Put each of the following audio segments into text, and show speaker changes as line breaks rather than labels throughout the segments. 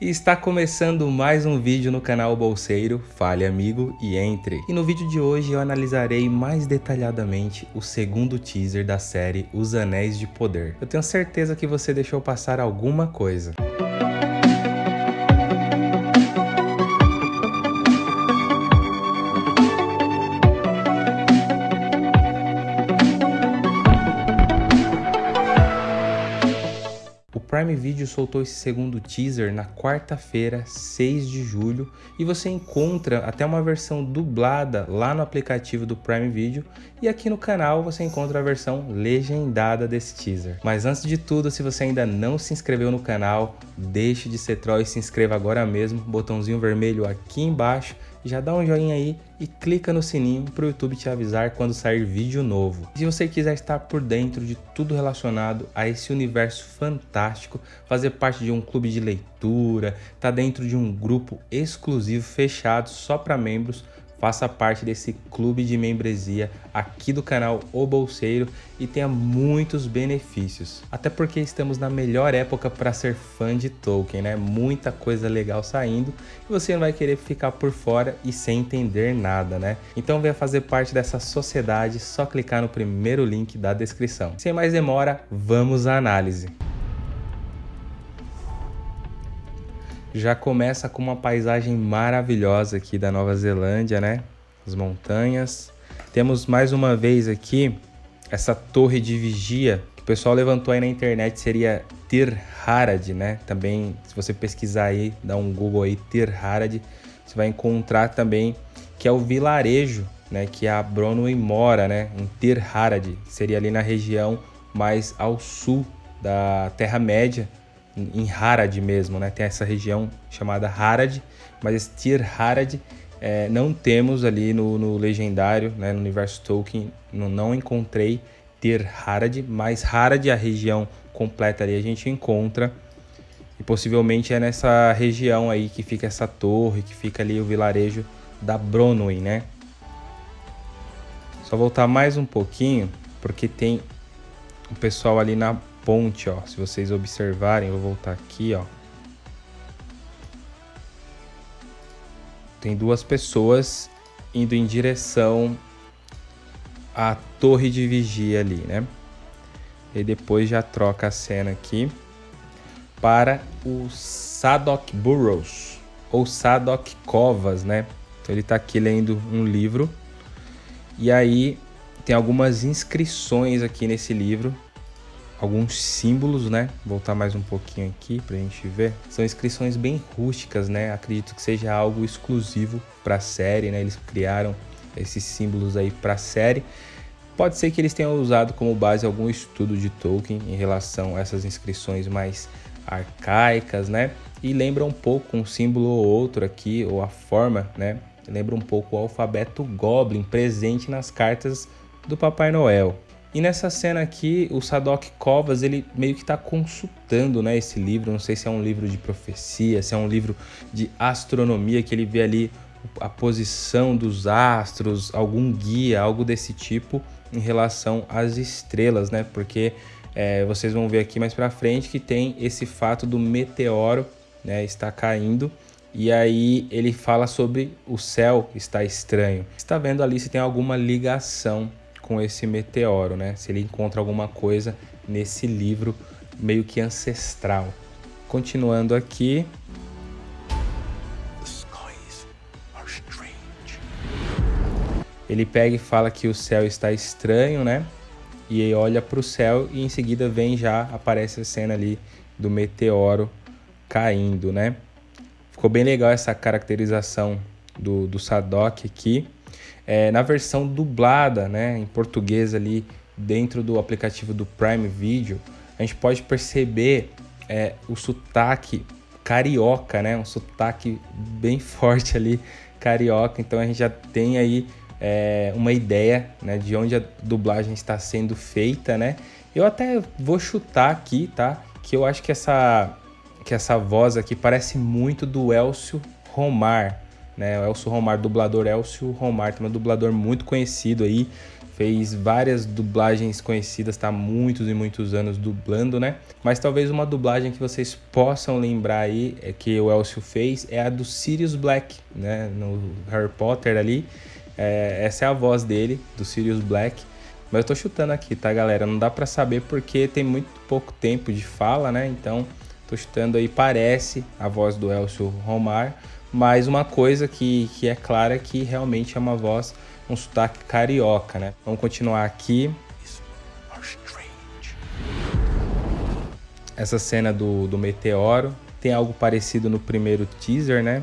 E está começando mais um vídeo no canal Bolseiro, fale amigo e entre. E no vídeo de hoje eu analisarei mais detalhadamente o segundo teaser da série Os Anéis de Poder. Eu tenho certeza que você deixou passar alguma coisa. Prime Video soltou esse segundo teaser na quarta-feira, 6 de julho, e você encontra até uma versão dublada lá no aplicativo do Prime Video, e aqui no canal você encontra a versão legendada desse teaser. Mas antes de tudo, se você ainda não se inscreveu no canal, deixe de ser troll e se inscreva agora mesmo, botãozinho vermelho aqui embaixo, já dá um joinha aí e clica no sininho para o YouTube te avisar quando sair vídeo novo. Se você quiser estar por dentro de tudo relacionado a esse universo fantástico, fazer parte de um clube de leitura, estar tá dentro de um grupo exclusivo fechado só para membros, faça parte desse clube de membresia aqui do canal O Bolseiro e tenha muitos benefícios. Até porque estamos na melhor época para ser fã de Tolkien, né? Muita coisa legal saindo e você não vai querer ficar por fora e sem entender nada, né? Então venha fazer parte dessa sociedade, só clicar no primeiro link da descrição. Sem mais demora, vamos à análise. Já começa com uma paisagem maravilhosa aqui da Nova Zelândia, né? As montanhas. Temos mais uma vez aqui essa torre de vigia que o pessoal levantou aí na internet seria Tir Harad, né? Também, se você pesquisar aí, dá um Google aí, Tir Harad, você vai encontrar também que é o vilarejo, né? Que a Bronwyn mora, né? Em Tir Harad, seria ali na região mais ao sul da Terra-média, em Harad mesmo, né? Tem essa região chamada Harad, mas Tir Harad é, não temos ali no, no, legendário, né? No universo Tolkien, não, não encontrei Tir Harad, mas Harad, a região completa ali, a gente encontra. E possivelmente é nessa região aí que fica essa torre, que fica ali o vilarejo da Bronwyn, né? Só voltar mais um pouquinho, porque tem o pessoal ali na ponte, ó. Se vocês observarem, eu vou voltar aqui, ó. Tem duas pessoas indo em direção à torre de vigia ali, né? E depois já troca a cena aqui para o Sadok Burrows ou Sadok Covas, né? Então ele está aqui lendo um livro e aí tem algumas inscrições aqui nesse livro alguns símbolos, né? Voltar mais um pouquinho aqui para a gente ver. São inscrições bem rústicas, né? Acredito que seja algo exclusivo para a série, né? Eles criaram esses símbolos aí para a série. Pode ser que eles tenham usado como base algum estudo de Tolkien em relação a essas inscrições mais arcaicas, né? E lembra um pouco um símbolo ou outro aqui, ou a forma, né? Lembra um pouco o alfabeto Goblin presente nas cartas do Papai Noel. E nessa cena aqui, o Sadok Covas, ele meio que está consultando né, esse livro, não sei se é um livro de profecia, se é um livro de astronomia, que ele vê ali a posição dos astros, algum guia, algo desse tipo em relação às estrelas, né? Porque é, vocês vão ver aqui mais para frente que tem esse fato do meteoro, né? Está caindo e aí ele fala sobre o céu está estranho. Está vendo ali se tem alguma ligação com esse meteoro, né? Se ele encontra alguma coisa nesse livro meio que ancestral. Continuando aqui. Ele pega e fala que o céu está estranho, né? E aí olha para o céu e em seguida vem já, aparece a cena ali do meteoro caindo, né? Ficou bem legal essa caracterização do, do Sadok aqui. É, na versão dublada, né, em português ali dentro do aplicativo do Prime Video, a gente pode perceber é, o sotaque carioca, né, um sotaque bem forte ali carioca. Então a gente já tem aí é, uma ideia né, de onde a dublagem está sendo feita, né? Eu até vou chutar aqui, tá? Que eu acho que essa, que essa voz aqui parece muito do Elcio Romar, né? O Elcio Romar, dublador Elcio Romar, também um dublador muito conhecido aí, fez várias dublagens conhecidas, tá muitos e muitos anos dublando, né? Mas talvez uma dublagem que vocês possam lembrar aí, é que o Elcio fez, é a do Sirius Black, né? No Harry Potter ali. É, essa é a voz dele, do Sirius Black. Mas eu tô chutando aqui, tá, galera? Não dá para saber porque tem muito pouco tempo de fala, né? Então, tô chutando aí, parece a voz do Elcio Romar, mas uma coisa que, que é clara é que realmente é uma voz um sotaque carioca, né? Vamos continuar aqui. Essa cena do, do meteoro tem algo parecido no primeiro teaser, né?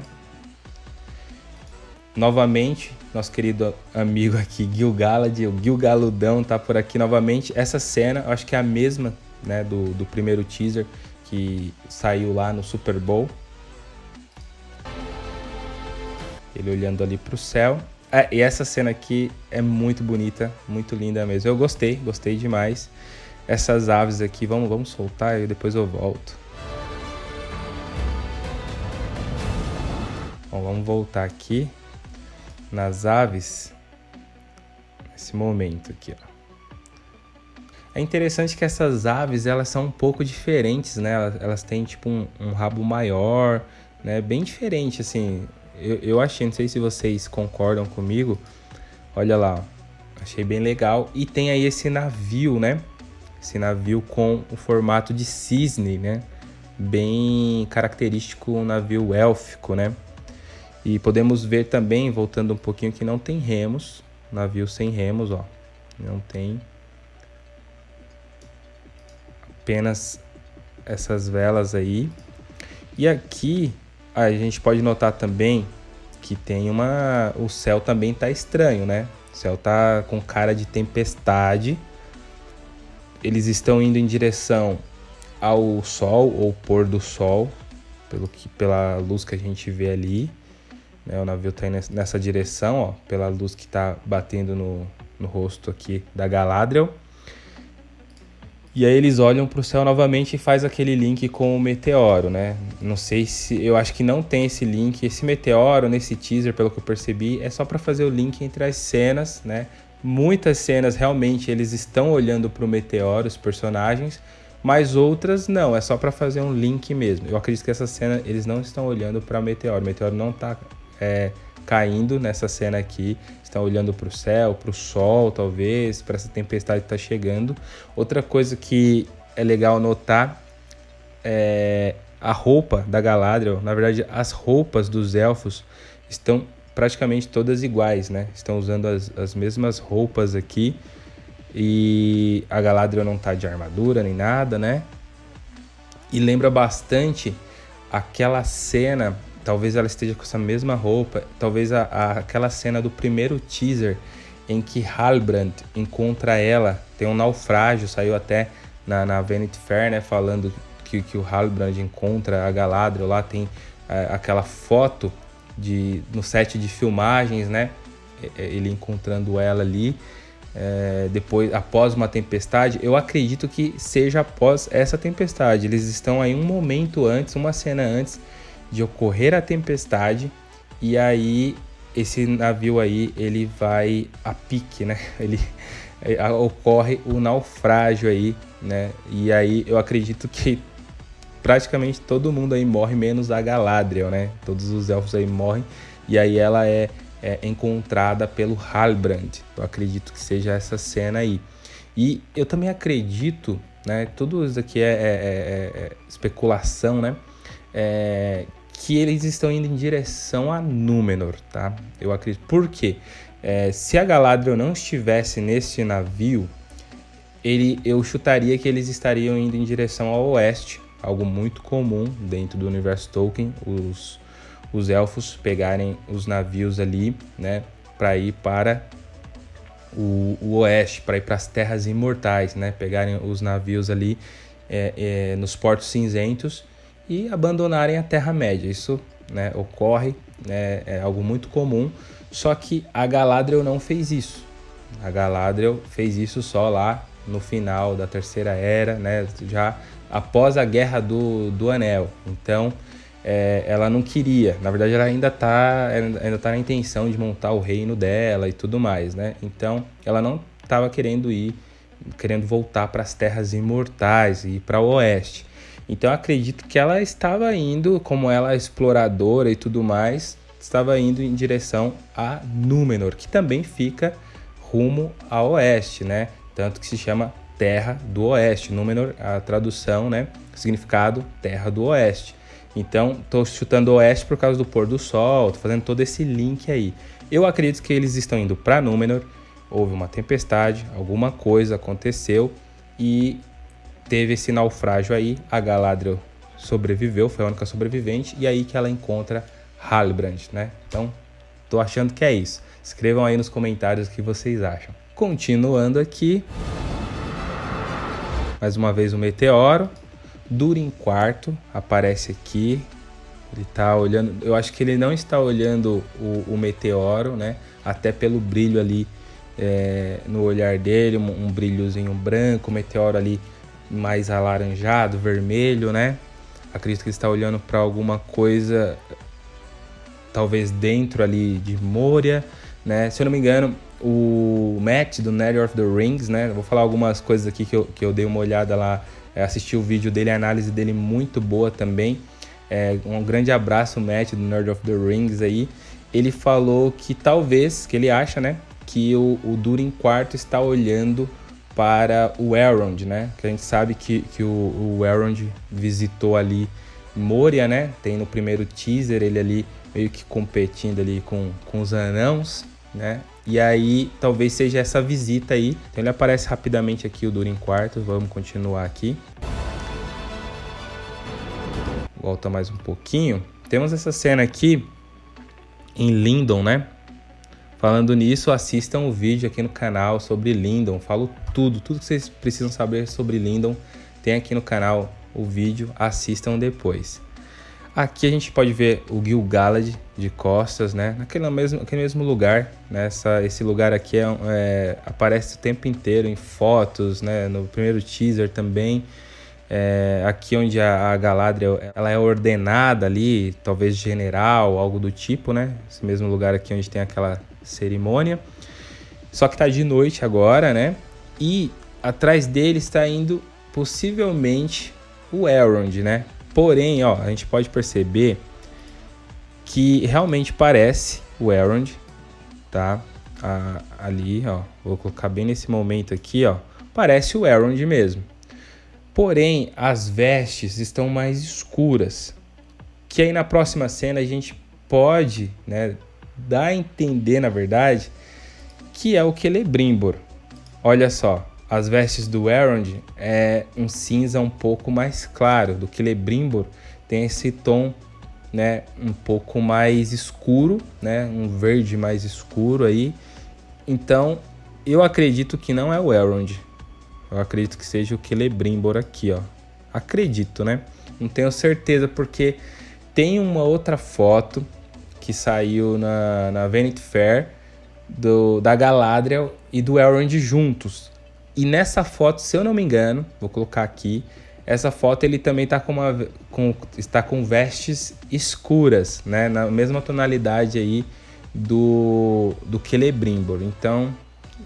Novamente, nosso querido amigo aqui, Gil Galad, o Gil Galudão tá por aqui novamente. Essa cena, eu acho que é a mesma, né, do, do primeiro teaser que saiu lá no Super Bowl. Ele olhando ali para o céu. É, e essa cena aqui é muito bonita, muito linda mesmo. Eu gostei, gostei demais. Essas aves aqui, vamos, vamos soltar e depois eu volto. Bom, vamos voltar aqui nas aves. Nesse momento aqui, ó. É interessante que essas aves, elas são um pouco diferentes, né? Elas, elas têm, tipo, um, um rabo maior, né? Bem diferente, assim eu, eu achei, não sei se vocês concordam comigo. Olha lá, achei bem legal. E tem aí esse navio, né? Esse navio com o formato de cisne, né? Bem característico, um navio élfico, né? E podemos ver também, voltando um pouquinho, que não tem remos. Navio sem remos, ó. Não tem. Apenas essas velas aí. E aqui a gente pode notar também que tem uma. O céu também tá estranho, né? O céu tá com cara de tempestade. Eles estão indo em direção ao sol ou pôr do sol, pelo que, pela luz que a gente vê ali. Né? O navio tá indo nessa direção, ó, pela luz que tá batendo no, no rosto aqui da Galadriel. E aí eles olham para o céu novamente e faz aquele link com o meteoro, né? Não sei se eu acho que não tem esse link, esse meteoro nesse teaser, pelo que eu percebi, é só para fazer o link entre as cenas, né? Muitas cenas realmente eles estão olhando para o meteoro, os personagens, mas outras não, é só para fazer um link mesmo. Eu acredito que essa cena eles não estão olhando para o meteoro, o meteoro não está é, caindo nessa cena aqui, estão olhando para o céu, para o sol, talvez, para essa tempestade que está chegando. Outra coisa que é legal notar é a roupa da Galadriel. Na verdade, as roupas dos elfos estão praticamente todas iguais, né? Estão usando as, as mesmas roupas aqui. E a Galadriel não tá de armadura nem nada, né? E lembra bastante aquela cena talvez ela esteja com essa mesma roupa, talvez a, a, aquela cena do primeiro teaser em que Halbrand encontra ela, tem um naufrágio, saiu até na, na Vanity Fair, né, falando que, que o Halbrand encontra a Galadriel, lá tem é, aquela foto de, no set de filmagens, né, ele encontrando ela ali, é, depois após uma tempestade, eu acredito que seja após essa tempestade. Eles estão aí um momento antes, uma cena antes de ocorrer a tempestade e aí esse navio aí ele vai a pique, né? Ele é, ocorre o naufrágio aí, né? E aí eu acredito que praticamente todo mundo aí morre menos a Galadriel, né? Todos os elfos aí morrem e aí ela é, é encontrada pelo Halbrand. Eu acredito que seja essa cena aí. E eu também acredito, né? Tudo isso aqui é, é, é, é especulação, né? Que eles estão indo em direção a Númenor, tá? Eu acredito. Por quê? É, se a Galadriel não estivesse nesse navio, ele, eu chutaria que eles estariam indo em direção ao oeste, algo muito comum dentro do universo Tolkien, os, os elfos pegarem os navios ali, né, para ir para o, o oeste, para ir para as terras imortais, né, pegarem os navios ali é, é, nos portos cinzentos e abandonarem a Terra-média. Isso né, ocorre, né, é algo muito comum, só que a Galadriel não fez isso. A Galadriel fez isso só lá no final da Terceira Era, né, já após a Guerra do, do Anel. Então, é, ela não queria. Na verdade, ela ainda está ainda tá na intenção de montar o reino dela e tudo mais, né? Então, ela não estava querendo ir, querendo voltar para as terras imortais e para o oeste. Então acredito que ela estava indo, como ela é exploradora e tudo mais, estava indo em direção a Númenor, que também fica rumo a oeste, né? Tanto que se chama Terra do Oeste. Númenor, a tradução, né? Significado Terra do Oeste. Então, estou chutando oeste por causa do pôr do sol, tô fazendo todo esse link aí. Eu acredito que eles estão indo para Númenor, houve uma tempestade, alguma coisa aconteceu e teve esse naufrágio aí. A Galadriel sobreviveu, foi a única sobrevivente, e aí que ela encontra Halbrand, né? Então, tô achando que é isso. Escrevam aí nos comentários o que vocês acham. Continuando aqui. Mais uma vez o meteoro. Durin quarto aparece aqui. Ele está olhando. Eu acho que ele não está olhando o, o meteoro, né? Até pelo brilho ali é, no olhar dele, um, um brilhozinho branco, o meteoro ali mais alaranjado, vermelho, né? Acredito que ele está olhando para alguma coisa, talvez dentro ali de Moria, né? Se eu não me engano, o Matt do Nether of the Rings, né? vou falar algumas coisas aqui que eu, que eu dei uma olhada lá, é, assisti o vídeo dele, a análise dele muito boa também. É, um grande abraço, Matt do Nerd of the Rings aí. Ele falou que talvez, que ele acha, né? Que o, o Durin IV está olhando para o Elrond, né? Que a gente sabe que, que o, o Elrond visitou ali Moria, né? Tem no primeiro teaser ele ali meio que competindo ali com, com os anãos né? E aí talvez seja essa visita aí. Então ele aparece rapidamente aqui o Durin quarto. Vamos continuar aqui. Volta mais um pouquinho. Temos essa cena aqui em Lindon, né? Falando nisso, assistam o vídeo aqui no canal sobre Lindon. Falo tudo, tudo que vocês precisam saber sobre Lindon. Tem aqui no canal o vídeo, assistam depois. Aqui a gente pode ver o Gil-galad de costas, né? Naquele mesmo, naquele mesmo lugar, né? Essa, esse lugar aqui é, é, aparece o tempo inteiro em fotos, né? No primeiro teaser também. É, aqui onde a, a, Galadriel ela é ordenada ali, talvez general, algo do tipo, né? Esse mesmo lugar aqui onde tem aquela cerimônia. Só que tá de noite agora, né? E atrás dele está indo possivelmente o Elrond, né? Porém, ó, a gente pode perceber que realmente parece o Elrond, tá? ali, ó, vou colocar bem nesse momento aqui, ó, parece o Elrond mesmo. Porém, as vestes estão mais escuras, que aí na próxima cena a gente pode, né, dar a entender, na verdade, que é o Celebrimbor. Olha só, as vestes do Elrond é um cinza um pouco mais claro, do que Lebrimbor tem esse tom né, um pouco mais escuro, né, um verde mais escuro aí. Então, eu acredito que não é o Elrond. Eu acredito que seja o Celebrimbor aqui, ó. Acredito, né? Não tenho certeza porque tem uma outra foto que saiu na, na Vanity Fair do, da Galadriel e do Elrond juntos. E nessa foto, se eu não me engano, vou colocar aqui, essa foto ele também está com, uma, com, está com vestes escuras, né? Na mesma tonalidade aí do, do Celebrimbor. Então,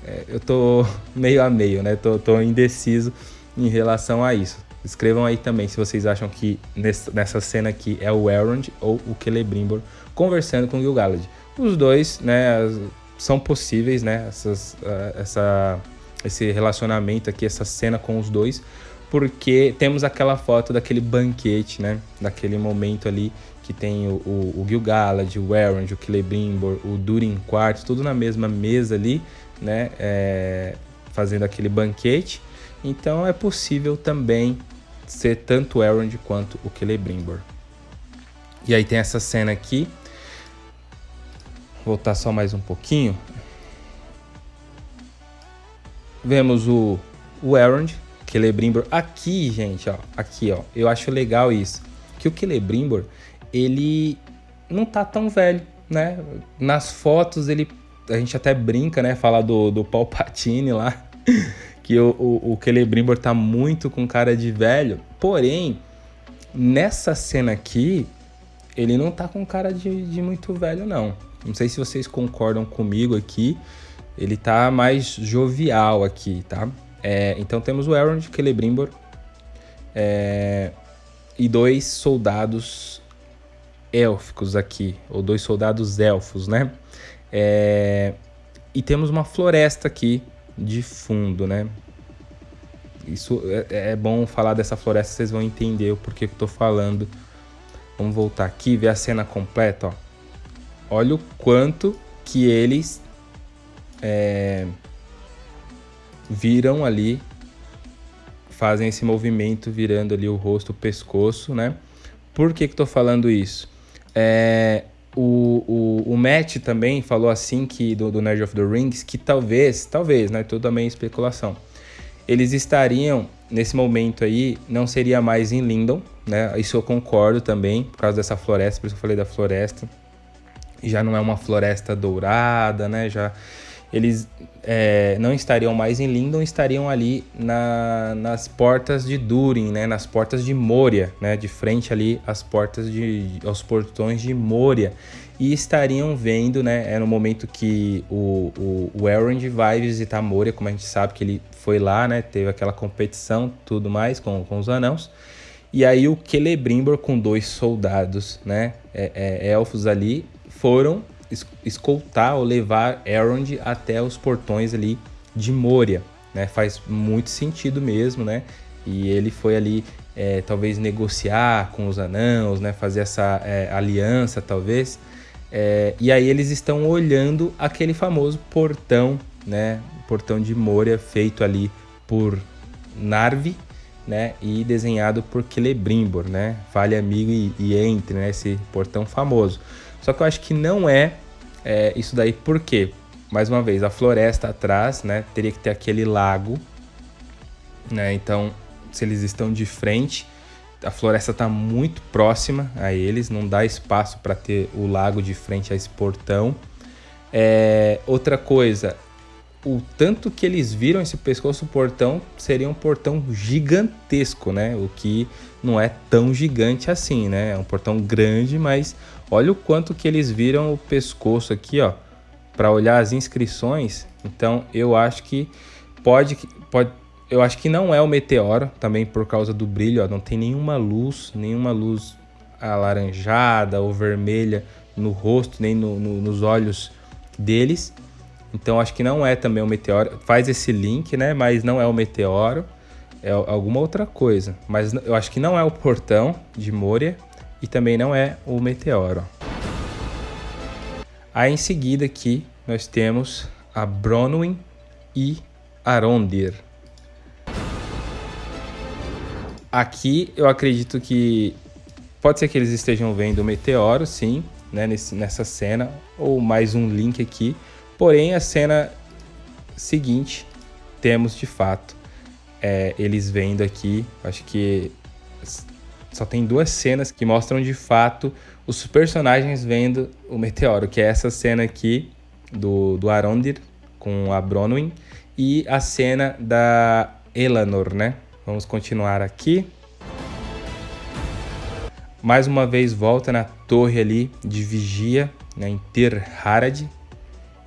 é, eu tô meio a meio, né? Tô, tô indeciso em relação a isso. Escrevam aí também se vocês acham que nessa cena aqui é o Elrond ou o Celebrimbor conversando com o Gil-galad. Os dois, né, são possíveis, né, essas, uh, essa esse relacionamento aqui, essa cena com os dois, porque temos aquela foto daquele banquete, né? Daquele momento ali que tem o, o, o Gil-galad, o Elrond, o Celebrimbor, o Durin IV, tudo na mesma mesa ali, né? É, fazendo aquele banquete. Então é possível também ser tanto o Elrond quanto o Celebrimbor. E aí tem essa cena aqui. Voltar só mais um pouquinho. Vemos o, o Elrond, Celebrimbor. Aqui, gente, ó, aqui, ó, eu acho legal isso. Que o Celebrimbor, ele não tá tão velho, né? Nas fotos ele a gente até brinca, né, fala do, do Palpatine lá, que o, o, o Celebrimbor tá muito com cara de velho. Porém, nessa cena aqui, ele não tá com cara de, de muito velho, não. Não sei se vocês concordam comigo aqui, ele tá mais jovial aqui, tá? É, então temos o Elrond, Celebrimbor é, e dois soldados élficos aqui, ou dois soldados elfos, né? É, e temos uma floresta aqui de fundo, né? Isso é, é bom falar dessa floresta, vocês vão entender o porquê que eu tô falando. Vamos voltar aqui, ver a cena completa, ó. Olha o quanto que eles é, viram ali, fazem esse movimento virando ali o rosto, o pescoço, né? Por que que tô falando isso? É, o, o, o Matt também falou assim que do, do Nerd of the Rings que talvez, talvez, né? Tudo também especulação. Eles estariam nesse momento aí, não seria mais em Lindon, né? Isso eu concordo também, por causa dessa floresta, por isso eu falei da floresta. Já não é uma floresta dourada, né? Já eles é, não estariam mais em Lindon, estariam ali na, nas portas de Durin, né? Nas portas de Moria, né? De frente ali às portas de aos portões de Moria e estariam vendo, né? É no momento que o, o, o Elrond vai visitar Moria, como a gente sabe que ele foi lá, né? Teve aquela competição, tudo mais com, com os anãos. E aí o Celebrimbor com dois soldados, né? É, é, elfos ali foram escoltar ou levar Elrond até os portões ali de Moria, né? Faz muito sentido mesmo, né? E ele foi ali é, talvez negociar com os anãos, né? Fazer essa é, aliança talvez. É, e aí eles estão olhando aquele famoso portão, né? Portão de Moria feito ali por Narvi, né? E desenhado por Celebrimbor, né? Fale amigo e, e entre, né? Esse portão famoso. Só que eu acho que não é, é isso daí, por quê? Mais uma vez, a floresta atrás, né? Teria que ter aquele lago, né? Então, se eles estão de frente, a floresta está muito próxima a eles, não dá espaço para ter o lago de frente a esse portão. É, outra coisa, o tanto que eles viram esse pescoço portão seria um portão gigantesco, né? O que não é tão gigante assim, né? É um portão grande, mas olha o quanto que eles viram o pescoço aqui, ó, para olhar as inscrições. Então, eu acho que pode pode eu acho que não é o meteoro, também por causa do brilho, ó, não tem nenhuma luz, nenhuma luz alaranjada ou vermelha no rosto, nem no, no, nos olhos deles. Então acho que não é também o meteoro. Faz esse link, né? Mas não é o meteoro. É alguma outra coisa. Mas eu acho que não é o portão de Moria e também não é o meteoro. Aí em seguida aqui nós temos a Bronwyn e Arondir. Aqui eu acredito que pode ser que eles estejam vendo o meteoro, sim, né, nesse, nessa cena, ou mais um link aqui. Porém, a cena seguinte, temos de fato é, eles vendo aqui, acho que só tem duas cenas que mostram de fato os personagens vendo o meteoro, que é essa cena aqui do, do Arondir com a Bronwyn e a cena da Elanor, né? Vamos continuar aqui. Mais uma vez volta na torre ali de vigia, né, em Tir Harad,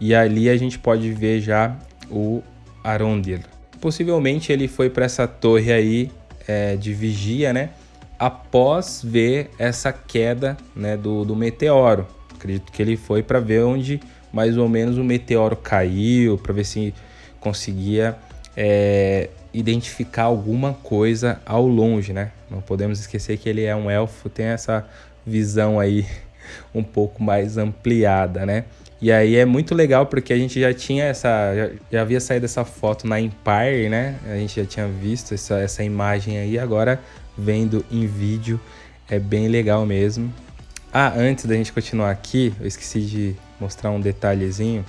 e ali a gente pode ver já o Arondir. Possivelmente ele foi para essa torre aí é, de vigia, né? Após ver essa queda né, do, do meteoro. Acredito que ele foi para ver onde mais ou menos o meteoro caiu, para ver se conseguia é, identificar alguma coisa ao longe, né? Não podemos esquecer que ele é um elfo, tem essa visão aí um pouco mais ampliada, né? E aí é muito legal porque a gente já tinha essa. Já, já, havia saído essa foto na Empire, né? A gente já tinha visto essa, essa imagem aí, agora vendo em vídeo é bem legal mesmo. Ah, antes da gente continuar aqui, eu esqueci de mostrar um detalhezinho.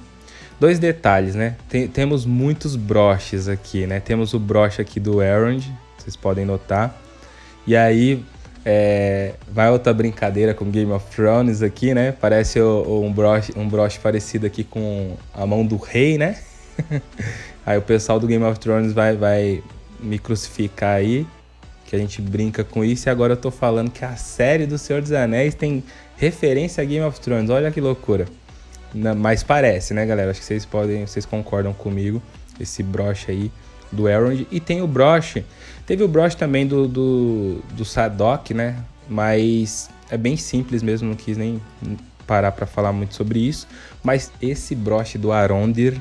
Dois detalhes, né? Tem, temos muitos broches aqui, né? Temos o broche aqui do Elrond, vocês podem notar. E aí é, vai outra brincadeira com Game of Thrones aqui, né? Parece um, broche, um broche parecido aqui com a mão do rei, né? aí o pessoal do Game of Thrones vai, vai me crucificar aí, que a gente brinca com isso. E agora eu tô falando que a série do Senhor dos Anéis tem referência a Game of Thrones. Olha que loucura. mas parece, né, galera? Acho que vocês podem, vocês concordam comigo. Esse broche aí do Elrond. E tem o broche, teve o broche também do, do, do Sadok, né? Mas é bem simples mesmo, não quis nem parar para falar muito sobre isso. Mas esse broche do Arondir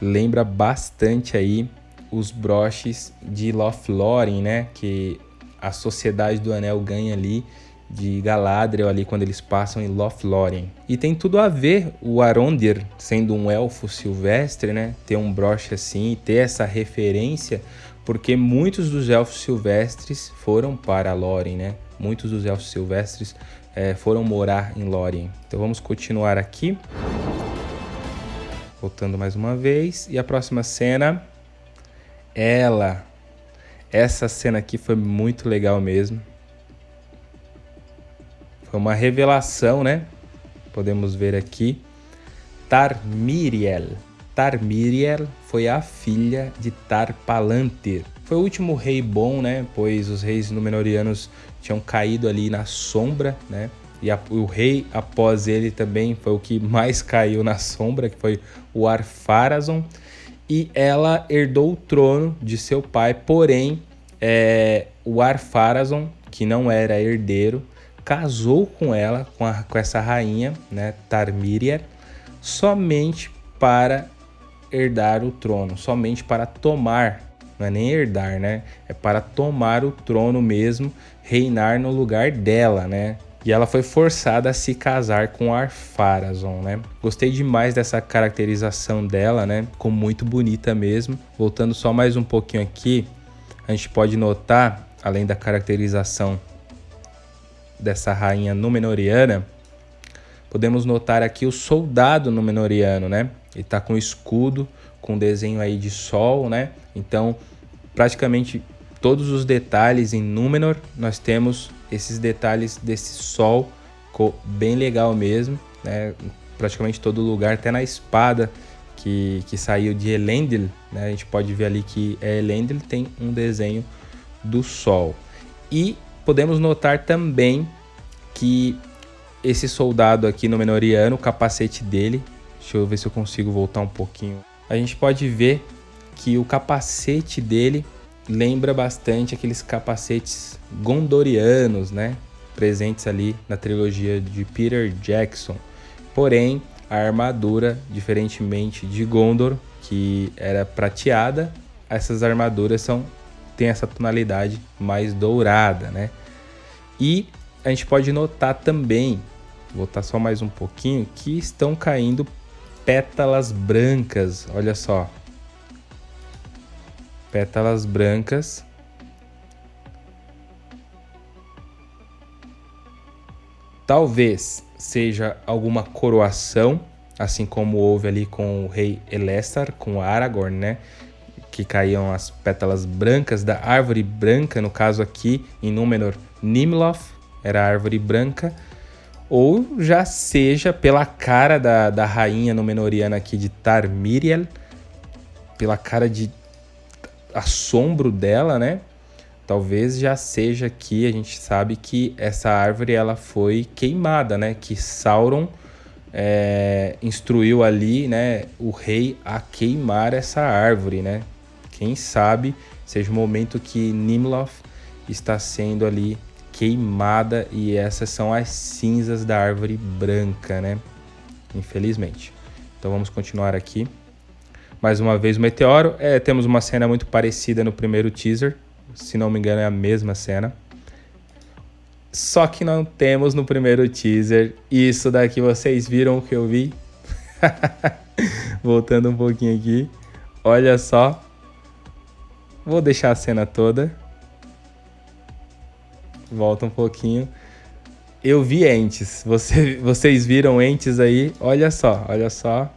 lembra bastante aí os broches de Lothlórien, né? Que a Sociedade do Anel ganha ali de Galadriel ali quando eles passam em Lothlórien. E tem tudo a ver o Arondir sendo um elfo silvestre, né? Ter um broche assim e ter essa referência, porque muitos dos elfos silvestres foram para Lórien, né? Muitos dos elfos silvestres é, foram morar em Lórien. Então vamos continuar aqui. Voltando mais uma vez. E a próxima cena, ela. Essa cena aqui foi muito legal mesmo. Foi uma revelação, né? Podemos ver aqui. Tarmiriel. Tarmiriel foi a filha de Tar-Palantir. Foi o último rei bom, né? Pois os reis Númenóreanos tinham caído ali na sombra, né? E a, o rei após ele também foi o que mais caiu na sombra, que foi o Arpharazon. E ela herdou o trono de seu pai, porém é, o Arpharazon, que não era herdeiro, casou com ela, com, a, com essa rainha, né, Tarmíria, somente para herdar o trono, somente para tomar, não é nem herdar, né? É para tomar o trono mesmo, reinar no lugar dela, né? E ela foi forçada a se casar com Arpharazon, né? Gostei demais dessa caracterização dela, né? Ficou muito bonita mesmo. Voltando só mais um pouquinho aqui, a gente pode notar, além da caracterização dessa rainha Númenoriana, podemos notar aqui o soldado Númenoriano, né? Ele tá com escudo, com desenho aí de sol, né? Então, praticamente todos os detalhes em Númenor, nós temos esses detalhes desse sol, ficou bem legal mesmo, né? Praticamente todo lugar, até na espada que, que saiu de Elendil, né? A gente pode ver ali que é Elendil, tem um desenho do sol. E podemos notar também que esse soldado aqui no Menoriano, o capacete dele, deixa eu ver se eu consigo voltar um pouquinho. A gente pode ver que o capacete dele lembra bastante aqueles capacetes gondorianos, né? Presentes ali na trilogia de Peter Jackson. Porém, a armadura, diferentemente de Gondor, que era prateada, essas armaduras são tem essa tonalidade mais dourada, né? E a gente pode notar também, vou botar só mais um pouquinho, que estão caindo pétalas brancas, olha só. Pétalas brancas. Talvez seja alguma coroação, assim como houve ali com o rei Elessar, com Aragorn, né? que caíam as pétalas brancas da árvore branca, no caso aqui em Númenor, Nimloth, era a árvore branca, ou já seja pela cara da, da rainha Númenoriana aqui de Tarmiriel, pela cara de assombro dela, né? Talvez já seja aqui, a gente sabe que essa árvore ela foi queimada, né? Que Sauron é, instruiu ali, né, o rei a queimar essa árvore, né? Quem sabe seja o momento que Nimloth está sendo ali queimada e essas são as cinzas da árvore branca, né? Infelizmente. Então vamos continuar aqui. Mais uma vez o meteoro. É, temos uma cena muito parecida no primeiro teaser. Se não me engano é a mesma cena. Só que não temos no primeiro teaser isso daqui. Vocês viram o que eu vi? Voltando um pouquinho aqui. Olha só. Vou deixar a cena toda. Volta um pouquinho. Eu vi entes. Você, vocês viram entes aí? Olha só, olha só.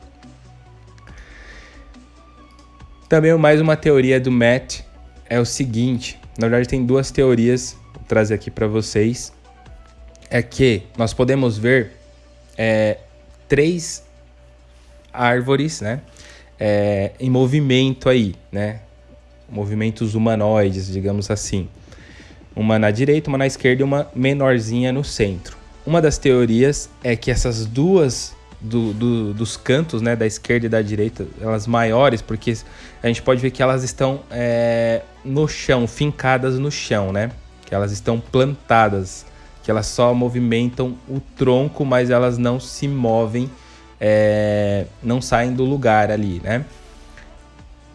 Também mais uma teoria do Matt é o seguinte. Na verdade tem duas teorias. Vou trazer aqui para vocês. É que nós podemos ver é, três árvores, né? É, em movimento aí, né? movimentos humanoides, digamos assim. Uma na direita, uma na esquerda e uma menorzinha no centro. Uma das teorias é que essas duas do, do, dos cantos, né, da esquerda e da direita, elas maiores, porque a gente pode ver que elas estão é, no chão, fincadas no chão, né? Que elas estão plantadas, que elas só movimentam o tronco, mas elas não se movem, é, não saem do lugar ali, né?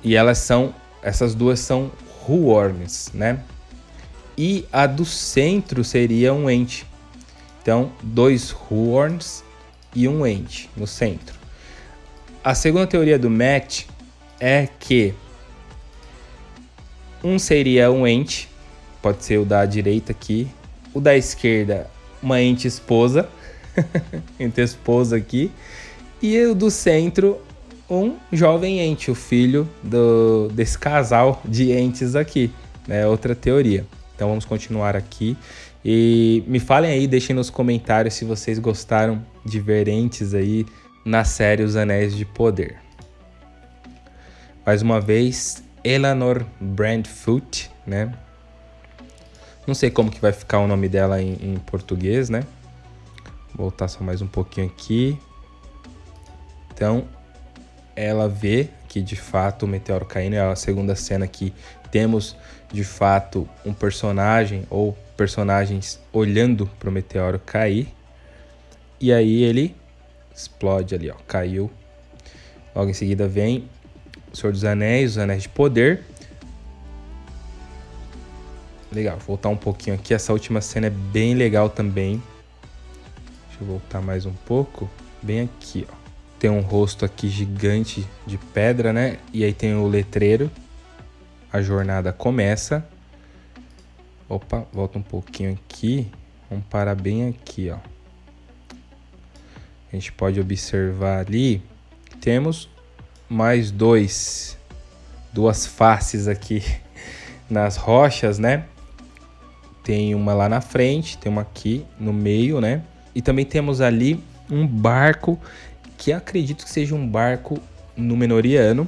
E elas são, essas duas são horns, né? E a do centro seria um ente. Então, dois horns e um ente no centro. A segunda teoria do Matt é que um seria um ente, pode ser o da direita aqui, o da esquerda, uma ente esposa, ente esposa aqui, e o do centro, um jovem ente, o filho do, desse casal de entes aqui, né? Outra teoria. Então vamos continuar aqui. E me falem aí, deixem nos comentários se vocês gostaram de ver entes aí na série Os Anéis de Poder. Mais uma vez, Eleanor Brandfoot, né? Não sei como que vai ficar o nome dela em, em português, né? Vou voltar só mais um pouquinho aqui. Então, ela vê que de fato o meteoro caindo é a segunda cena que temos de fato um personagem ou personagens olhando para o meteoro cair. E aí ele explode ali, ó, caiu. Logo em seguida vem o Senhor dos Anéis, os Anéis de Poder. Legal, vou voltar um pouquinho aqui. Essa última cena é bem legal também. Deixa eu voltar mais um pouco. Bem aqui, ó. Tem um rosto aqui gigante de pedra, né? E aí tem o letreiro. A jornada começa. Opa, volta um pouquinho aqui. Vamos parar bem aqui, ó. A gente pode observar ali. Temos mais dois, duas faces aqui nas rochas, né? Tem uma lá na frente, tem uma aqui no meio, né? E também temos ali um barco que acredito que seja um barco Númenoriano,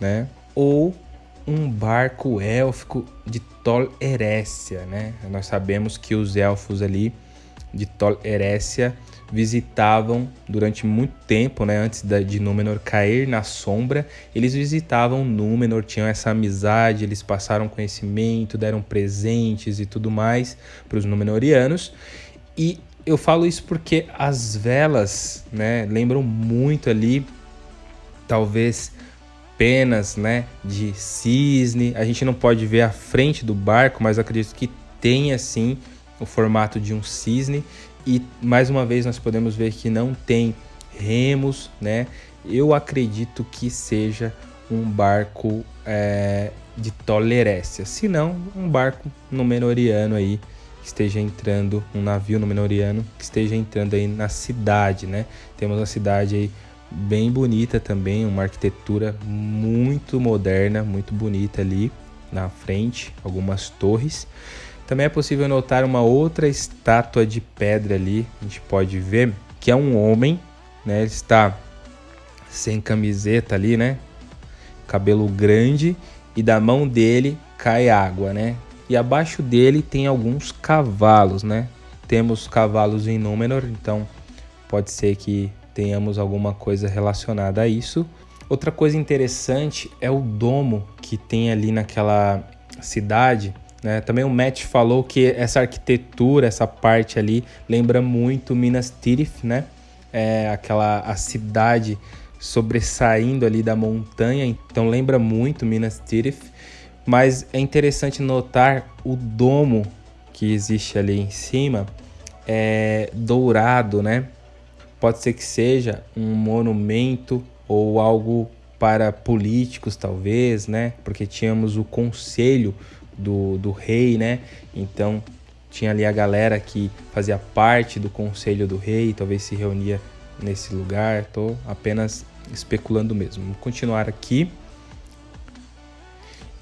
né? Ou um barco élfico de Tol né? Nós sabemos que os elfos ali de Tol Erécia visitavam durante muito tempo, né, antes de Númenor cair na sombra, eles visitavam Númenor, tinham essa amizade, eles passaram conhecimento, deram presentes e tudo mais para os Númenorianos. E eu falo isso porque as velas, né, lembram muito ali, talvez penas, né, de cisne. A gente não pode ver a frente do barco, mas acredito que tem assim o formato de um cisne. E mais uma vez nós podemos ver que não tem remos, né? Eu acredito que seja um barco é, de tolerécia, se não um barco númenoriano aí que esteja entrando, um navio númenoriano que esteja entrando aí na cidade, né? Temos uma cidade aí bem bonita também, uma arquitetura muito moderna, muito bonita ali na frente, algumas torres. Também é possível notar uma outra estátua de pedra ali, a gente pode ver que é um homem, né? Ele está sem camiseta ali, né? Cabelo grande e da mão dele cai água, né? E abaixo dele tem alguns cavalos, né? Temos cavalos em Númenor, então pode ser que tenhamos alguma coisa relacionada a isso. Outra coisa interessante é o domo que tem ali naquela cidade. Né? Também o Matt falou que essa arquitetura, essa parte ali, lembra muito Minas Tirith, né? É aquela a cidade sobressaindo ali da montanha, então lembra muito Minas Tirith. Mas é interessante notar o domo que existe ali em cima, é dourado, né? Pode ser que seja um monumento ou algo para políticos, talvez, né? Porque tínhamos o conselho do, do rei, né? Então tinha ali a galera que fazia parte do conselho do rei, talvez se reunia nesse lugar. Tô apenas especulando mesmo. Vamos continuar aqui.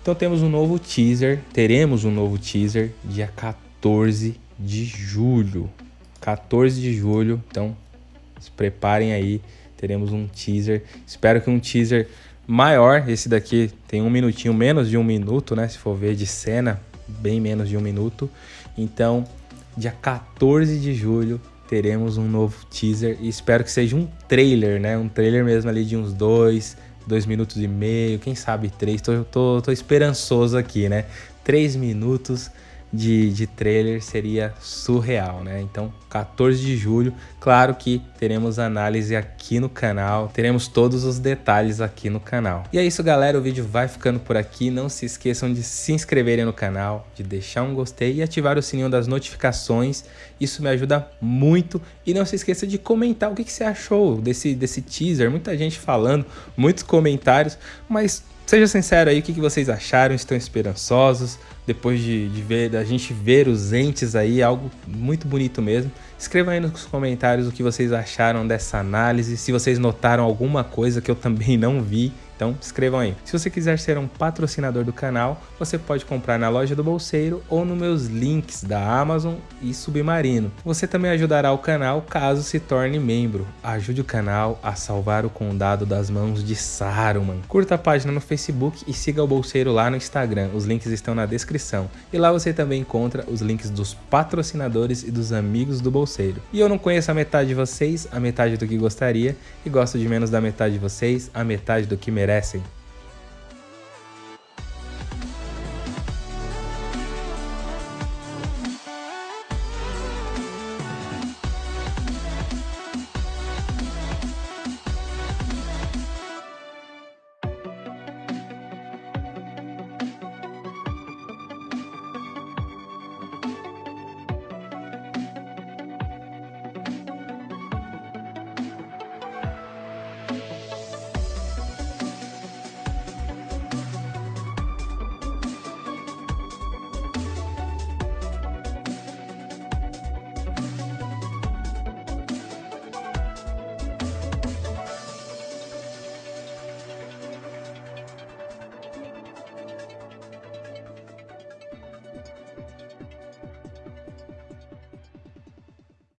Então temos um novo teaser, teremos um novo teaser dia 14 de julho. 14 de julho, então se preparem aí, teremos um teaser. Espero que um teaser maior. Esse daqui tem um minutinho, menos de um minuto, né? Se for ver de cena, bem menos de um minuto. Então, dia 14 de julho, teremos um novo teaser e espero que seja um trailer, né? Um trailer mesmo ali de uns dois, dois minutos e meio, quem sabe três. Tô, tô, tô esperançoso aqui, né? Três minutos de, de trailer seria surreal, né? Então, 14 de julho, claro que teremos análise aqui no canal, teremos todos os detalhes aqui no canal. E é isso, galera, o vídeo vai ficando por aqui. Não se esqueçam de se inscreverem no canal, de deixar um gostei e ativar o sininho das notificações. Isso me ajuda muito. E não se esqueça de comentar o que, que você achou desse, desse teaser. Muita gente falando, muitos comentários, mas Seja sincero aí, o que, vocês acharam? Estão esperançosos? Depois de, de ver, da gente ver os entes aí, algo muito bonito mesmo. Escreva aí nos comentários o que vocês acharam dessa análise, se vocês notaram alguma coisa que eu também não vi então escrevam aí. Se você quiser ser um patrocinador do canal, você pode comprar na loja do Bolseiro ou nos meus links da Amazon e Submarino. Você também ajudará o canal caso se torne membro. Ajude o canal a salvar o condado das mãos de Saruman. Curta a página no Facebook e siga o Bolseiro lá no Instagram. Os links estão na descrição. E lá você também encontra os links dos patrocinadores e dos amigos do Bolseiro. E eu não conheço a metade de vocês, a metade do que gostaria, e gosto de menos da metade de vocês, a metade do que merece merecem.